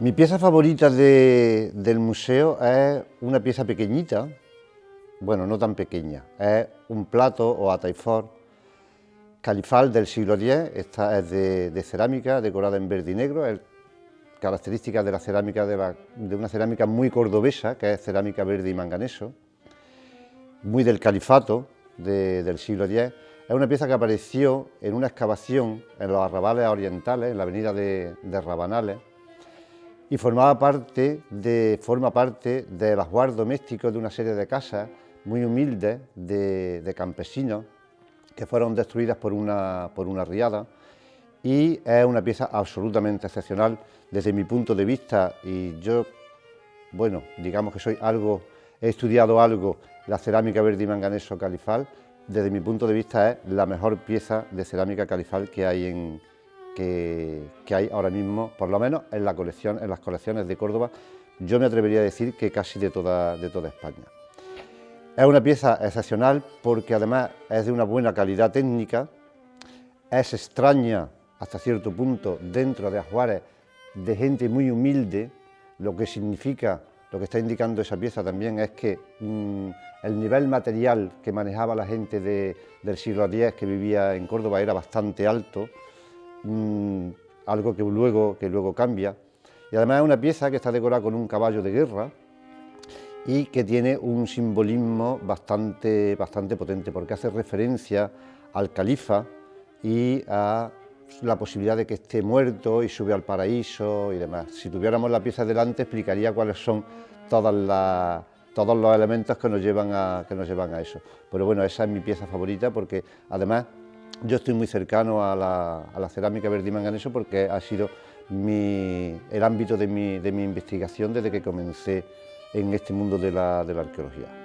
Mi pieza favorita del museo es una pieza pequeñita, bueno, no tan pequeña, es un plato o ataifor califal del siglo X, esta es de, cerámica decorada en verde y negro, es característica de la cerámica de, una cerámica muy cordobesa, que es cerámica verde y manganeso, muy del califato del siglo X, es una pieza que apareció en una excavación en los arrabales orientales, en la avenida de Rabanales, y formaba parte de, forma parte del ajuar doméstico de una serie de casas muy humildes de, campesinos que fueron destruidas por una, por una riada. Y es una pieza absolutamente excepcional desde mi punto de vista. Y yo, bueno, digamos que soy algo, he estudiado algo la cerámica verde y manganeso califal, desde mi punto de vista es la mejor pieza de cerámica califal que hay en, que, hay ahora mismo, por lo menos en, la colección, en las colecciones de Córdoba, yo me atrevería a decir que casi de toda, España. Es una pieza excepcional porque además es de una buena calidad técnica, es extraña hasta cierto punto dentro de ajuares de gente muy humilde, lo que significa, lo que está indicando esa pieza también es que mm, el nivel material que manejaba la gente del siglo X que vivía en Córdoba era bastante alto, Mm, algo que luego, que luego cambia. Y además es una pieza que está decorada con un caballo de guerra y que tiene un simbolismo bastante, bastante potente, porque hace referencia al califa y a la posibilidad de que esté muerto y sube al paraíso y demás. Si tuviéramos la pieza delante explicaría cuáles son todos los elementos que nos, llevan a, que nos llevan a eso. Pero bueno, esa es mi pieza favorita porque además yo estoy muy cercano a la, cerámica verde y manganeso porque ha sido el ámbito de mi, investigación desde que comencé en este mundo de la arqueología.